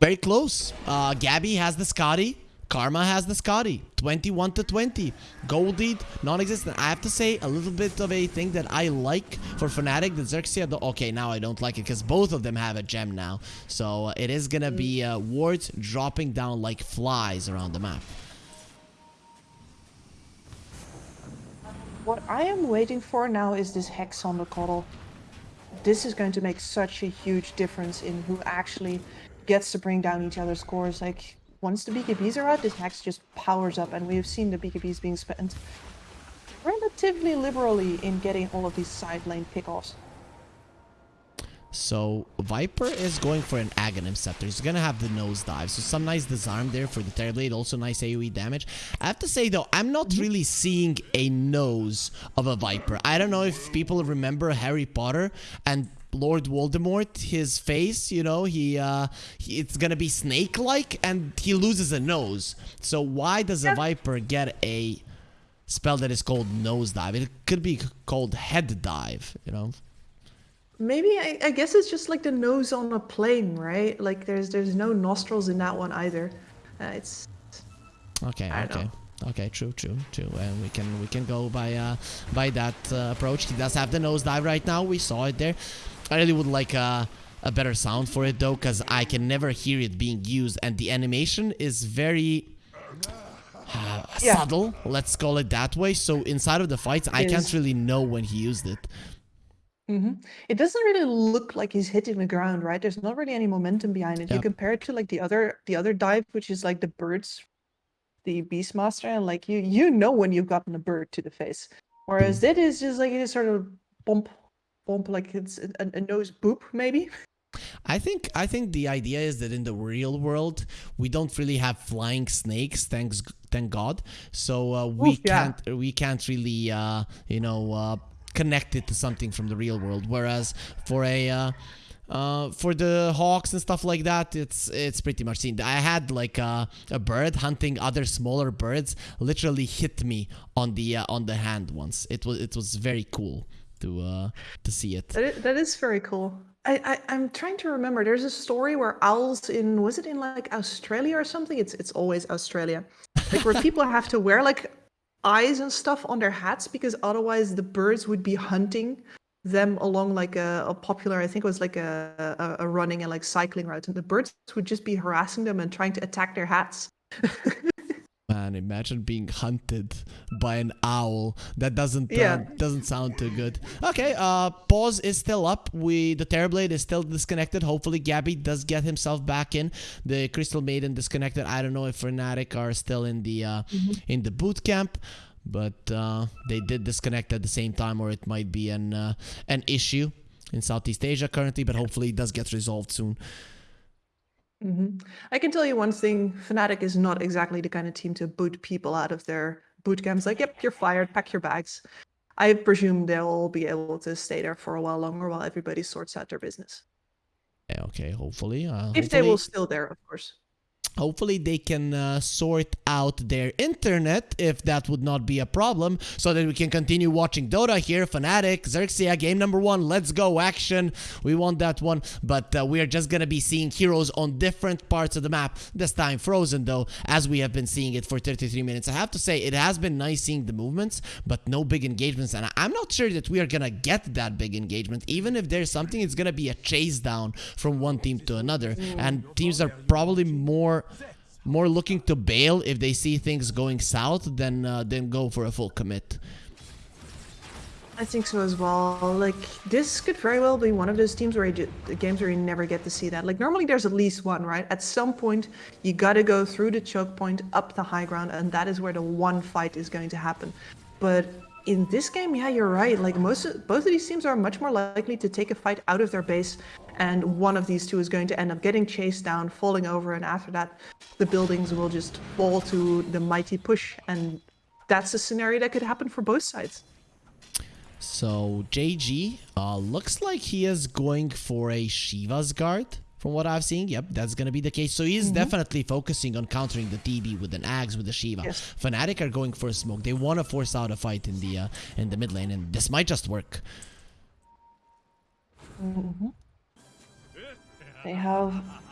very close. Uh, Gabbi has the Skadi. Karma has the Skadi. 21 to 20. Goldie, non-existent. I have to say a little bit of a thing that I like for Fnatic. The Xerxia, the, okay, now I don't like it because both of them have a gem now. So uh, it is gonna be uh, wards dropping down like flies around the map. What I am waiting for now is this hex on the KotL. This is going to make such a huge difference in who actually gets to bring down each other's scores. Like, once the BKBs are out, this hex just powers up, and we have seen the BKBs being spent relatively liberally in getting all of these side lane pickoffs. So Viper is going for an Aghanim Scepter. He's gonna have the nosedive. So some nice disarm there for the Terrorblade. Also nice AoE damage. I have to say though, I'm not really seeing a nose of a Viper. I don't know if people remember Harry Potter and Lord Voldemort, his face, you know, he, uh, he, it's gonna be snake-like and he loses a nose. So why does a Viper get a spell that is called nosedive? It could be called head dive, you know? Maybe I, I guess it's just like the nose on a plane, right? Like there's there's no nostrils in that one either. Uh, it's Okay, okay. Okay, true, true, true. And we can we can go by uh by that uh, approach. He does have the nosedive right now. We saw it there. I really would like uh, a better sound for it though, because I can never hear it being used, and the animation is very uh, Yeah. subtle. Let's call it that way. So inside of the fights, I can't really know when he used it. it doesn't really look like he's hitting the ground, right? There's not really any momentum behind it. Yeah. You compare it to like the other the other dive, which is like the birds, the Beastmaster, and like you you know when you've gotten a bird to the face. Whereas that is just like it is sort of bump bump like it's a, a nose boop maybe. I think I think the idea is that in the real world we don't really have flying snakes, thanks thank God. So uh, we Oof, yeah. can't we can't really uh, you know uh, connected to something from the real world. Whereas for a uh, uh, for the hawks and stuff like that, it's it's pretty much seen. I had like a, a bird hunting other smaller birds literally hit me on the uh, on the hand once. It was it was very cool to uh, to see it. That is, very cool. I, I I'm trying to remember. There's a story where owls in was it in like Australia or something? It's it's always Australia, like where people have to wear like eyes and stuff on their hats because otherwise the birds would be hunting them along like a, a popular i think it was like a, a, a running and like cycling route and the birds would just be harassing them and trying to attack their hats Man, imagine being hunted by an owl. That doesn't uh, doesn't sound too good. Okay, uh pause is still up. We the Terrorblade is still disconnected. Hopefully Gabbi does get himself back in. The Crystal Maiden disconnected. I don't know if Fnatic are still in the uh in the boot camp. But uh, they did disconnect at the same time, or it might be an uh, an issue in Southeast Asia currently. But hopefully, it does get resolved soon. Hmm I can tell you one thing: Fnatic is not exactly the kind of team to boot people out of their boot camps. Like, yep, you're fired. Pack your bags. I presume they'll be able to stay there for a while longer while everybody sorts out their business. Okay, hopefully. Uh, If they will still there, of course. Hopefully they can uh, sort out their internet if that would not be a problem so that we can continue watching Dota here. Fnatic, Xerxia, game number one. Let's go, action. We want that one, but uh, we are just gonna be seeing heroes on different parts of the map. This time frozen though, as we have been seeing it for 33 minutes. I have to say, it has been nice seeing the movements, but no big engagements. And I'm not sure that we are gonna get that big engagement. Even if there's something, it's gonna be a chase down from one team to another. And teams are probably more more looking to bail if they see things going south than uh, than go for a full commit. I think so as well. Like this could very well be one of those teams where you games where you never get to see that. Like normally there's at least one, right? At some point you got to go through the choke point up the high ground, and that is where the one fight is going to happen. But in this game, yeah, you're right. Like most, both of these teams are much more likely to take a fight out of their base, and one of these two is going to end up getting chased down, falling over, and after that, the buildings will just fall to the mighty push, and that's a scenario that could happen for both sides. So JG uh, looks like he is going for a Shiva's guard. From what I've seen, yep, that's gonna be the case. So he he's definitely focusing on countering the TB with an Ags with the Shiva. Yes. Fnatic are going for a smoke. They want to force out a fight in the uh, in the mid lane, and this might just work. They have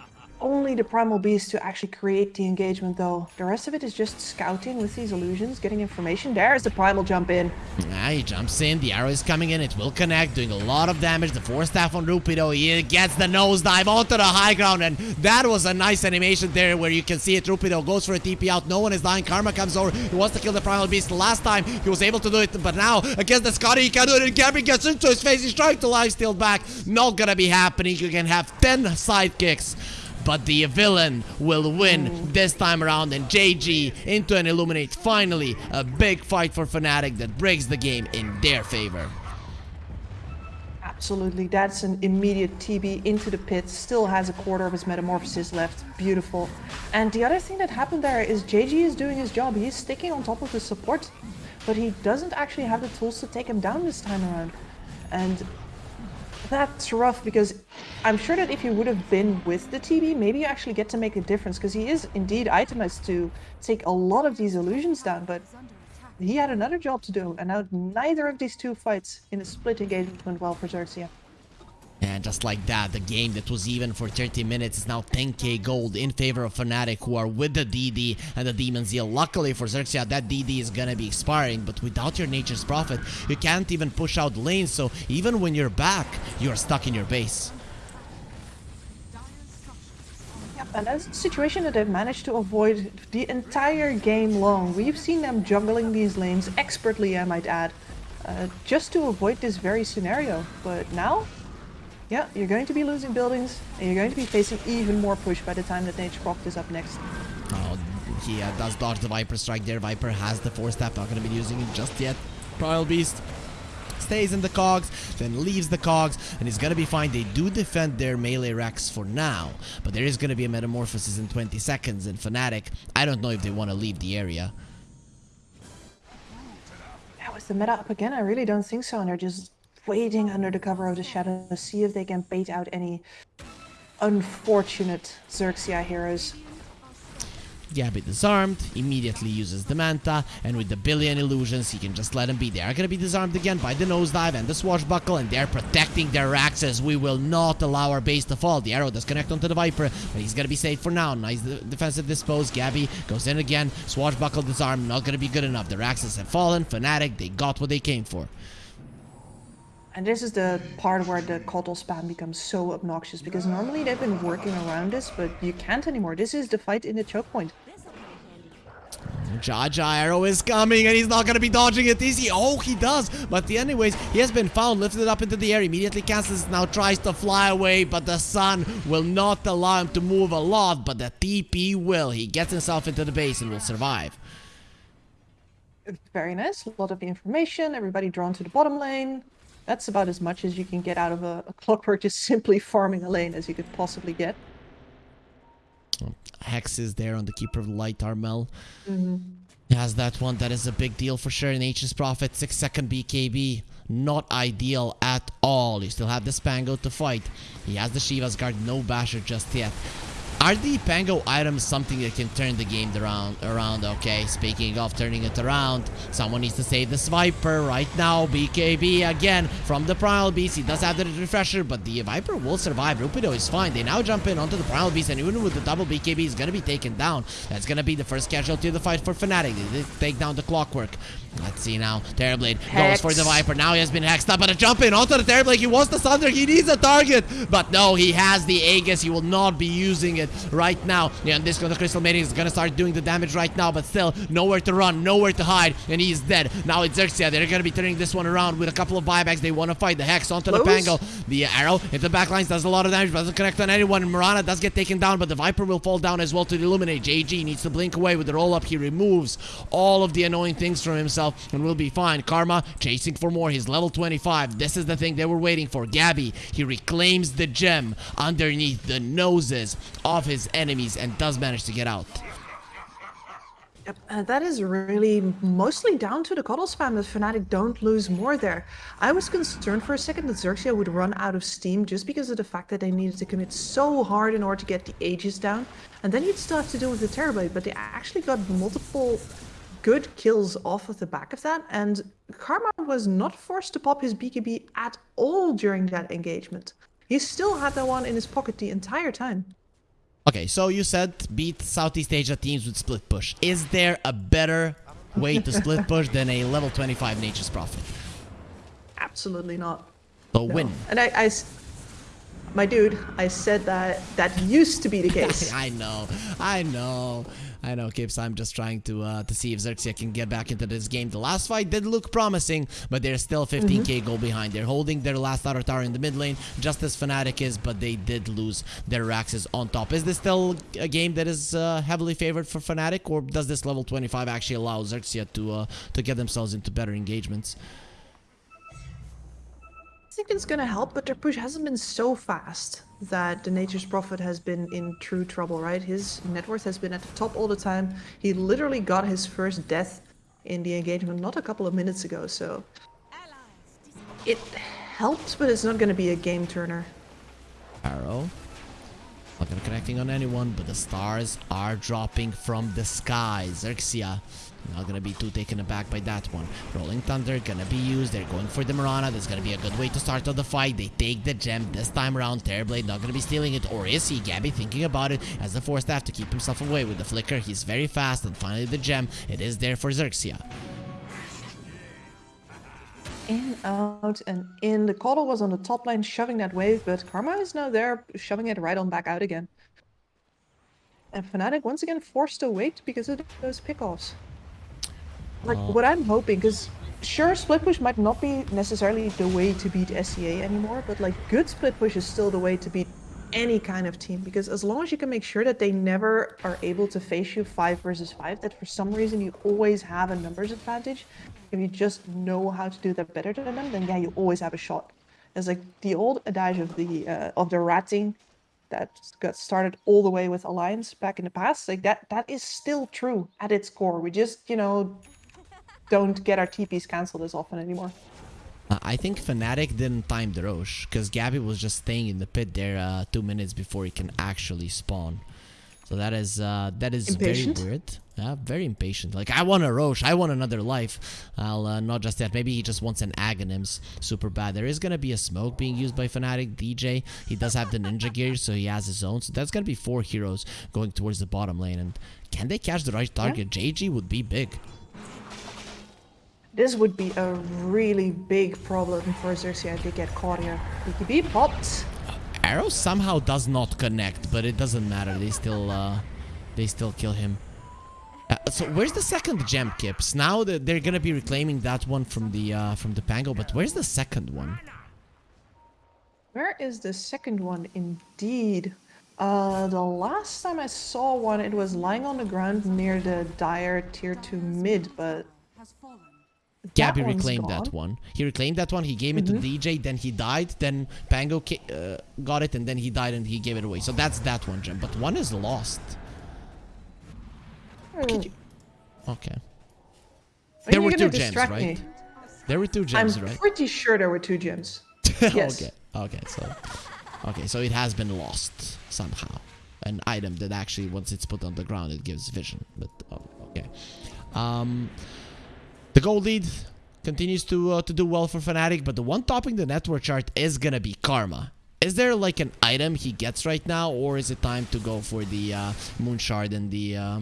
only the Primal Beast to actually create the engagement, though. The rest of it is just scouting with these illusions, getting information. There's the Primal jump in. Ah, he jumps in, the arrow is coming in, it will connect, doing a lot of damage. The force staff on Rupido, he gets the nosedive onto the high ground, and that was a nice animation there where you can see it. Rupido goes for a TP out, no one is dying. Karma comes over, he wants to kill the Primal Beast. Last time he was able to do it, but now against the Skadi, he can do it, and Gabbi gets into his face. He's trying to lifesteal back. Not gonna be happening. You can have 10 sidekicks. But the villain will win this time around and JG into an Illuminate. Finally, a big fight for Fnatic that breaks the game in their favor. Absolutely, that's an immediate TB into the pit. Still has a quarter of his metamorphosis left. Beautiful. And the other thing that happened there is JG is doing his job. He's sticking on top of the support, but he doesn't actually have the tools to take him down this time around. And that's rough because I'm sure that if he would have been with the TB, maybe you actually get to make a difference because he is indeed itemized to take a lot of these illusions down, but he had another job to do, and now neither of these two fights in a split engagement went well for Xerxia. And just like that, the game that was even for 30 minutes is now 10k gold in favor of Fnatic who are with the DD and the Demon Zeal. Luckily for Xerxia, that DD is gonna be expiring, but without your Nature's Prophet, you can't even push out lanes, so even when you're back, you're stuck in your base. Yep, and that's a situation that they've managed to avoid the entire game long. We've seen them juggling these lanes expertly, I might add, uh, just to avoid this very scenario. But now, yeah, you're going to be losing buildings, and you're going to be facing even more push by the time that Nature Prophet is up next. Oh, he uh, does dodge the Viper strike there. Viper has the Force Staff, not going to be using it just yet. Primal Beast stays in the cogs, then leaves the cogs, and he's gonna be fine. They do defend their melee racks for now, but there is gonna be a metamorphosis in 20 seconds, and Fnatic, I don't know if they want to leave the area. That was the meta up again? I really don't think so. And they're just waiting under the cover of the shadow to see if they can bait out any unfortunate Xerxia heroes. Gabbi disarmed, immediately uses the Manta, and with the billion illusions, he can just let him be. They are gonna be disarmed again by the nosedive and the swashbuckle, and they're protecting their axes. We will not allow our base to fall. The arrow does connect onto the Viper, but he's gonna be safe for now. Nice defensive dispose. Gabbi goes in again. Swashbuckle disarmed, not gonna be good enough. Their axes have fallen. Fnatic, they got what they came for. And this is the part where the KotL spam becomes so obnoxious because normally they've been working around this, but you can't anymore. This is the fight in the choke point. Jaja arrow is coming and he's not gonna be dodging it, is he? Oh, he does. But anyways, he has been found, lifted up into the air, immediately cancels, now tries to fly away, but the sun will not allow him to move a lot, but the TP will. He gets himself into the base and will survive. Very nice. A lot of information. Everybody drawn to the bottom lane. That's about as much as you can get out of a, a clockwork just simply farming a lane as you could possibly get. Hex is there on the Keeper of Light Armel. He has that one. That is a big deal for sure. Nature's Prophet, 6 second BKB. Not ideal at all. You still have the Spango to fight. He has the Shiva's Guard, no Basher just yet. Are the Pango items something that can turn the game around? Around, okay. Speaking of turning it around, someone needs to save the Viper right now. BKB again from the Primal Beast. He does have the refresher, but the Viper will survive. Rupido is fine. They now jump in onto the Primal Beast, and even with the double BKB, he's gonna be taken down. That's gonna be the first casualty of the fight for Fnatic. They take down the Clockwork. Let's see now. Terrorblade goes for the Viper. Now he has been hexed up, but a jump in onto the Terrorblade. He wants the Thunder. He needs a target. But no, he has the Aegis. He will not be using it right now. Yeah, and this the Crystal Maiden is going to start doing the damage right now, but still nowhere to run, nowhere to hide, and he's dead. Now it's Xerxia. They're going to be turning this one around with a couple of buybacks. They want to fight the Hex onto the Pango. The arrow into the backlines does a lot of damage, but doesn't connect on anyone. Mirana does get taken down, but the Viper will fall down as well to the Illuminate. JG needs to blink away with the roll up. He removes all of the annoying things from himself and will be fine. Karma chasing for more. He's level 25. This is the thing they were waiting for. Gabbi, he reclaims the gem underneath the noses of his enemies and does manage to get out. And uh, that is really mostly down to the KotL spam that Fnatic don't lose more there. I was concerned for a second that Xerxia would run out of steam just because of the fact that they needed to commit so hard in order to get the Aegis down. And then you'd still have to deal with the Terrorblade, but they actually got multiple good kills off of the back of that, and Karma was not forced to pop his BKB at all during that engagement. He still had that one in his pocket the entire time. Okay, so you said beat Southeast Asia teams with split push. Is there a better way to split push than a level 25 Nature's Prophet? Absolutely not. So No. win. And I, my dude, I said that that used to be the case. I know, I know, I know, Kips. I'm just trying to uh, to see if Xerxia can get back into this game. The last fight did look promising, but they're still 15k goal behind. They're holding their last outer tower in the mid lane, just as Fnatic is, but they did lose their Raxes on top. Is this still a game that is uh, heavily favored for Fnatic, or does this level 25 actually allow Xerxia to uh, to get themselves into better engagements? I think it's gonna help, but their push hasn't been so fast that the Nature's Prophet has been in true trouble, right? His net worth has been at the top all the time. He literally got his first death in the engagement not a couple of minutes ago, so it helps, but it's not gonna be a game turner. Arrow. Not gonna connecting on anyone, but the stars are dropping from the sky. Xerxia. Not gonna be too taken aback by that one. Rolling Thunder gonna be used. They're going for the Mirana. That's gonna be a good way to start off the fight. They take the gem this time around. Terrorblade not gonna be stealing it, or is he? Gabbi thinking about it as the Force Staff to keep himself away with the flicker. He's very fast, and finally the gem. It is there for Xerxia. In, out, and in. The KotL was on the top line shoving that wave, but Karma is now there shoving it right on back out again. And Fnatic once again forced to wait because of those pickoffs. Like, what I'm hoping, because sure, split push might not be necessarily the way to beat SEA anymore, but like, good split push is still the way to beat any kind of team because as long as you can make sure that they never are able to face you five versus five, that for some reason you always have a numbers advantage. If you just know how to do that better than them, then yeah, you always have a shot. It's like the old adage of the uh, of the ratting that got started all the way with Alliance back in the past. Like that that is still true at its core. We just you know don't get our TPs cancelled as often anymore. Uh, I think Fnatic didn't time the Rosh because Gabbi was just staying in the pit there uh, two minutes before he can actually spawn. So that is uh, that is Impatient? very weird. Yeah, very impatient. Like I want a Rosh, I want another life. I'll uh, not just that. Maybe he just wants an Aghanims. Super bad. There is gonna be a smoke being used by Fnatic. DJ. He does have the ninja gear, so he has his own. So that's gonna be four heroes going towards the bottom lane. And can they catch the right target? JG would be big. This would be a really big problem for Xerxia if they get caught here. BKB popped. Arrow somehow does not connect, but it doesn't matter. They still, uh, they still kill him. Uh, so where's the second gem, Kips? Now that they're gonna be reclaiming that one from the uh, from the Pango, but where's the second one? Where is the second one? Indeed. Uh, the last time I saw one, it was lying on the ground near the Dire tier 2 mid, but Fallen. Gabbi reclaimed gone. that one. He reclaimed that one. He gave it to DJ. Then he died. Then Pango uh, got it, and then he died, and he gave it away. So that's that one gem. But one is lost. Hmm, Okay. when There were two gems, right? me? There were two gems, I'm right? pretty sure there were two gems. Yes. okay. Okay. So, okay. So it has been lost somehow. An item that actually, once it's put on the ground, it gives vision. But oh, okay. Um, the gold lead continues to uh, to do well for Fnatic, but the one topping the net worth chart is gonna be Karma. Is there like an item he gets right now, or is it time to go for the uh, Moon Shard and the uh,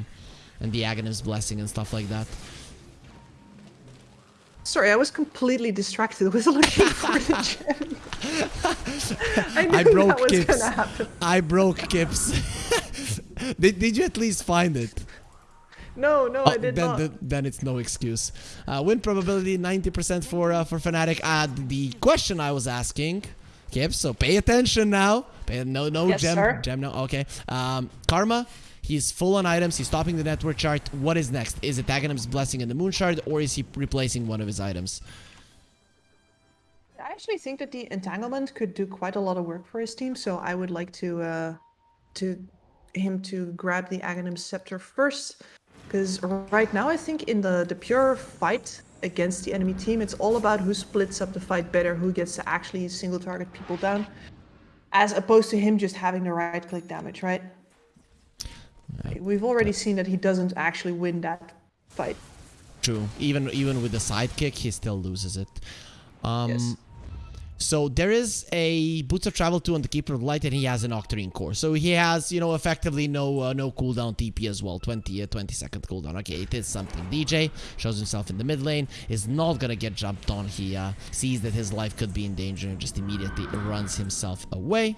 and the Aghanim's Blessing and stuff like that? Sorry, I was completely distracted with looking for the gem. I I broke that was Kips. I broke Kips. did, did you at least find it? No, no, Oh, I did then, not. then, then it's no excuse. Uh, win probability 90% for uh, for Fnatic. Uh, the question I was asking, Kip, so pay attention now. Pay, no, no Yes, gem, sir. gem, no. Okay. Um, Karma, he's full on items. He's topping the net worth chart. What is next? Is it Aghanim's Blessing and the Moon Shard, or is he replacing one of his items? I actually think that the entanglement could do quite a lot of work for his team, so I would like to uh, to him to grab the Aghanim scepter first, because right now I think in the the pure fight against the enemy team, it's all about who splits up the fight better, who gets to actually single target people down, as opposed to him just having the right click damage, right? We've already seen that he doesn't actually win that fight. True. Even even with the sidekick, he still loses it. Um, Yes. So there is a Boots of Travel 2 on the Keeper of Light, and he has an Octarine core. So he has, you know, effectively no uh, no cooldown TP as well. 20, uh, 20 second cooldown. Okay, it is something. DJ shows himself in the mid lane, is not gonna get jumped on. He uh, sees that his life could be in danger and just immediately runs himself away.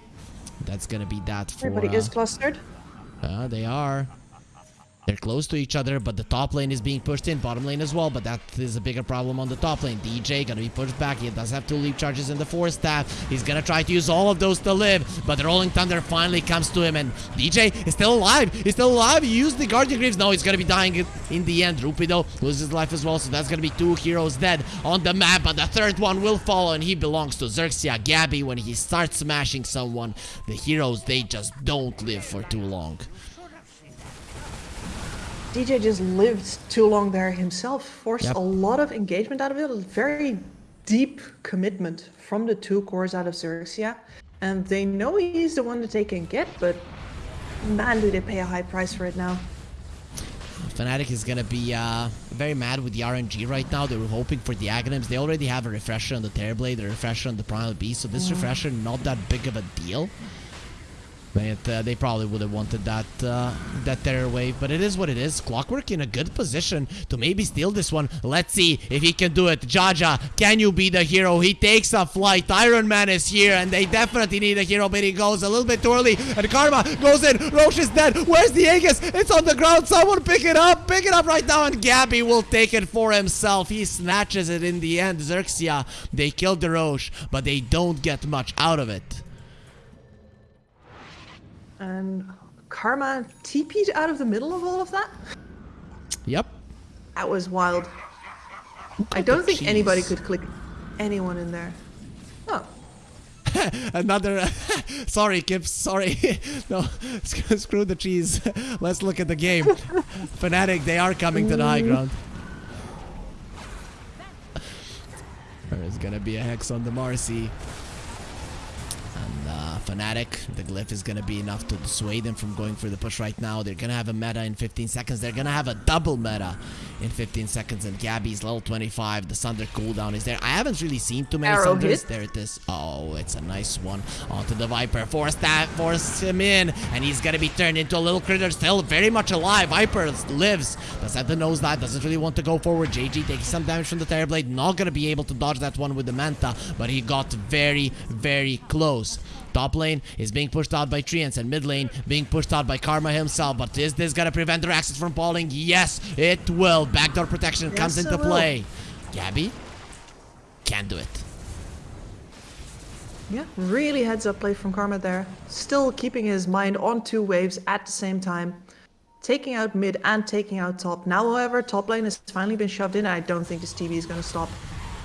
That's gonna be that for. Everybody uh, is clustered. uh, they are. They're close to each other, but the top lane is being pushed in, bottom lane as well, but that is a bigger problem on the top lane. DJ gonna be pushed back. He does have two leap charges in the force staff. He's gonna try to use all of those to live, but the Rolling Thunder finally comes to him, and DJ is still alive. He's still alive. He used the Guardian Greaves. No, he's gonna be dying in- the end. Rupido loses life as well, so that's gonna be two heroes dead on the map, but the third one will follow, and he belongs to Xerxia Gabbi. When he starts smashing someone, the heroes, they just don't live for too long. DJ just lived too long there himself, forced Yep. a lot of engagement out of it, a very deep commitment from the two cores out of Xerxia. And they know he's the one that they can get, but man, do they pay a high price for it now. Fnatic is gonna be uh, very mad with the RNG right now. They were hoping for the Aghanims. They already have a refresher on the Terrorblade, a refresher on the Primal Beast, so this refresher not that big of a deal. But uh, they probably would have wanted that uh, that Terror Wave, but it is what it is. Clockwork in a good position to maybe steal this one. Let's see if he can do it. Jaja, can you be the hero? He takes a flight. Iron Man is here, and they definitely need a hero, but he goes a little bit too early. And Karma goes in. Rosh is dead. Where's the Aegis? It's on the ground. Someone pick it up. Pick it up right now, and Gabbi will take it for himself. He snatches it in the end. Xerxia, they killed the Rosh, but they don't get much out of it. And Karma TP'd out of the middle of all of that? Yep. That was wild. I don't think anybody could click anyone in there. Oh, Another. sorry, Kip. Sorry. no, screw the cheese. Let's look at the game. Fnatic, they are coming to the high ground. There is gonna be a Hex on the Marci. And uh, Fnatic, the glyph is gonna be enough to dissuade them from going for the push right now. They're gonna have a meta in 15 seconds. They're gonna have a double meta in 15 seconds. And Gabbi's level 25. The Sunder cooldown is there. I haven't really seen too many Arrow Sunders. hit. There it is. Oh, it's a nice one. Onto the Viper. Force that, force him in. And he's gonna be turned into a little critter. Still very much alive. Viper lives. The have knows that. Doesn't really want to go forward. JG taking some damage from the Terrorblade. Not gonna be able to dodge that one with the Manta. But he got very, very close. Top lane is being pushed out by Treants and mid lane being pushed out by Karma himself. But is this gonna prevent their access from falling? Yes, it will. Backdoor protection comes into play. Gabbi can't do it. Yeah, really heads up play from Karma there. Still keeping his mind on two waves at the same time. Taking out mid and taking out top. Now, however, top lane has finally been shoved in. I don't think this TB is going to stop.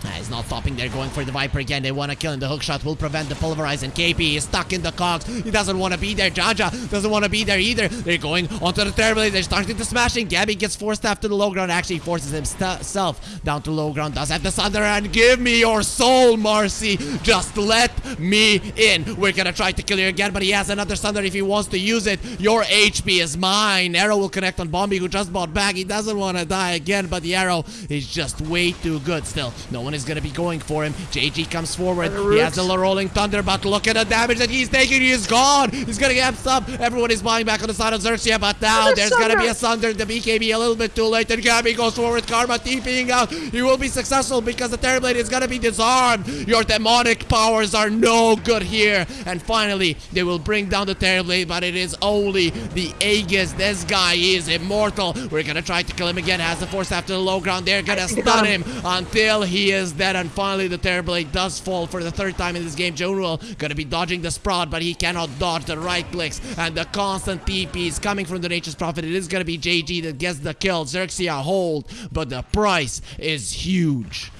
Ah, He's not stopping. They're going for the Viper again. They want to kill him. The hook shot will prevent the pulverize. And KP is stuck in the cogs. He doesn't want to be there. Jaja doesn't want to be there either. They're going onto the Terrorblade. They're starting to smashing. Gabbi gets forced after the low ground. Actually forces himself down to low ground. Does have the Thunder and give me your soul, Marci. Just let me in. We're gonna try to kill you again, but he has another Thunder if he wants to use it. Your HP is mine. Arrow will connect on Bombi, who just bought back. He doesn't want to die again, but the arrow is just way too good still. No one is gonna be going for him. JG comes forward. He has the rolling thunder, but look at the damage that he's taking. He is gone. He's gonna get up. Everyone is buying back on the side of Xerxia, but now there's gonna be a Sunder. Sunder. The BKB a little bit too late. And Gabbi goes forward. Karma TPing out. He will be successful because the Terrorblade is gonna be disarmed. Your demonic powers are no good here. And finally, they will bring down the Terrorblade, but it is only the Aegis. This guy is immortal. We're gonna try to kill him again. Has the force after the low ground. They're gonna stun him until he is dead. And finally, the Terrorblade does fall for the third time in this game. Jaunuel gonna be dodging the Sprout, but he cannot dodge the right clicks. And the constant TPs coming from the Nature's Prophet. It is gonna be JG that gets the kill. Xerxia hold, but the price is huge.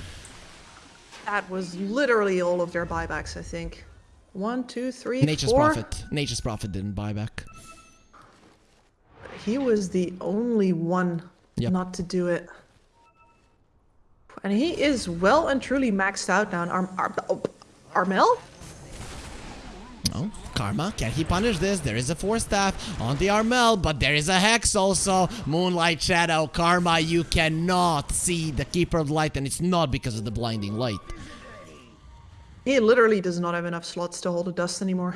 That was literally all of their buybacks, I think. One, two, three, Nature's four. Prophet. Nature's Prophet didn't buy back. He was the only one Yep. not to do it. And he is well and truly maxed out now. Arm, Arm, Armel? Oh, Karma, can he punish this? There is a force Staff on the Armel, but there is a Hex also. Moonlight Shadow, Karma, you cannot see the Keeper of Light, and it's not because of the blinding light. He literally does not have enough slots to hold a dust anymore.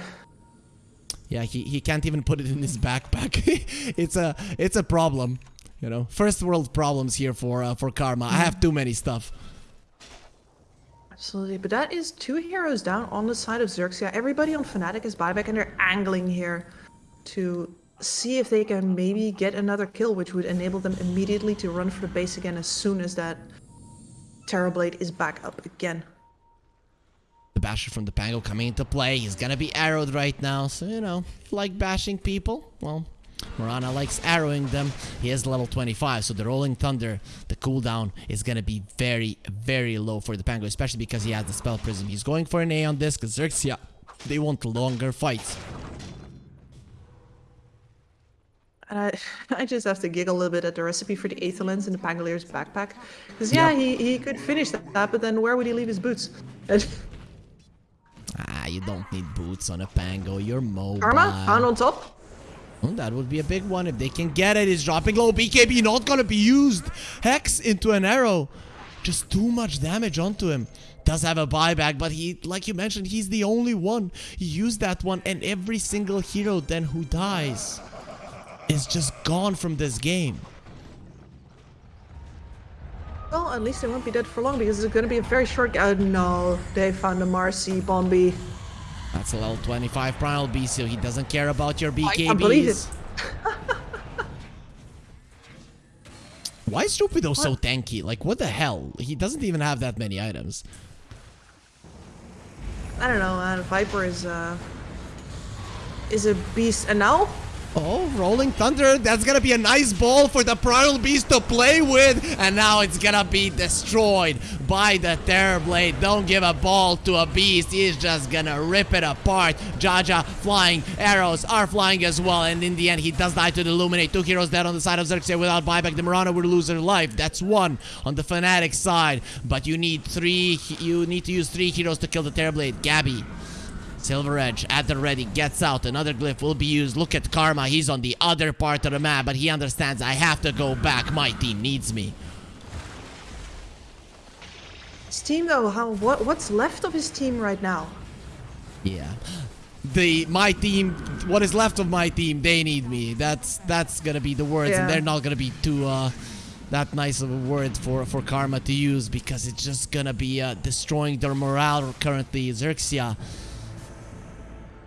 Yeah, he, he can't even put it in his backpack. it's a it's a problem, you know. First world problems here for uh, for Karma. I have too many stuff. Absolutely, but that is two heroes down on the side of Xerxia. Everybody on Fnatic is buyback, and they're angling here to see if they can maybe get another kill, which would enable them immediately to run for the base again as soon as that Terrorblade is back up again. The basher from the Pango coming into play. He's gonna be arrowed right now, so you know, like bashing people. Well, Mirana likes arrowing them. He is level 25, so the Rolling Thunder, the cooldown is gonna be very, very low for the Pango, especially because he has the Spell Prism. He's going for an A on this, because Xerxia, they want longer fights. And I, I just have to giggle a little bit at the recipe for the Aether Lens in the Pangolier's backpack. Because, yeah, Yeah. he, he could finish that, but then where would he leave his boots? Ah, you don't need boots on a Pango. You're mobile. Karma, found on top. Oh, that would be a big one if they can get it. He's dropping low. BKB not gonna be used. Hex into an arrow. Just too much damage onto him. Does have a buyback, but he, like you mentioned, he's the only one. He used that one, and every single hero then who dies is just gone from this game. Well, at least they won't be dead for long because it's going to be a very short. Oh no, they found a Marci Bombi. That's a level 25 Primal Beast, so he doesn't care about your BKBs. I can't believe it. Why is Stupido so tanky? Like, what the hell? He doesn't even have that many items. I don't know, man. Viper is uh is a beast, and now Oh, Rolling Thunder. That's gonna be a nice ball for the Primal Beast to play with. And now it's gonna be destroyed by the Terrorblade. Don't give a ball to a beast. He's just gonna rip it apart. Jaja flying. Arrows are flying as well. And in the end, he does die to the Illuminate. Two heroes dead on the side of Xerxia without buyback. The Mirana will lose her life. That's one on the Fnatic side. But you need three. You need to use three heroes to kill the Terrorblade. Gabbi. Silver Edge at the ready, gets out. Another glyph will be used. Look at Karma. He's on the other part of the map, but he understands I have to go back. My team needs me. His team though, how what what's left of his team right now? Yeah. The my team, what is left of my team, they need me. That's that's gonna be the words, and they're not gonna be too uh that nice of a word for for Karma to use because it's just gonna be uh, destroying their morale currently. Xerxia.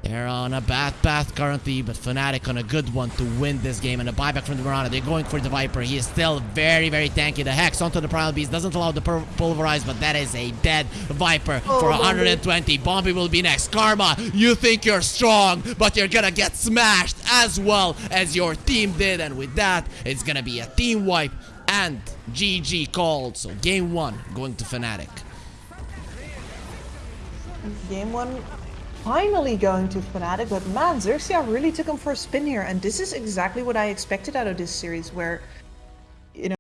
They're on a bad path currently, but Fnatic on a good one to win this game. And a buyback from the Mirana. They're going for the Viper. He is still very, very tanky. The Hex onto the Primal Beast doesn't allow the Pulverize, but that is a dead Viper Oh, for 120. Bombi will be next. Karma, you think you're strong, but you're gonna get smashed as well as your team did. And with that, it's gonna be a team wipe and GG called. So game one going to Fnatic. Game one finally going to Fnatic, but man, Xerxia really took him for a spin here, and this is exactly what I expected out of this series, where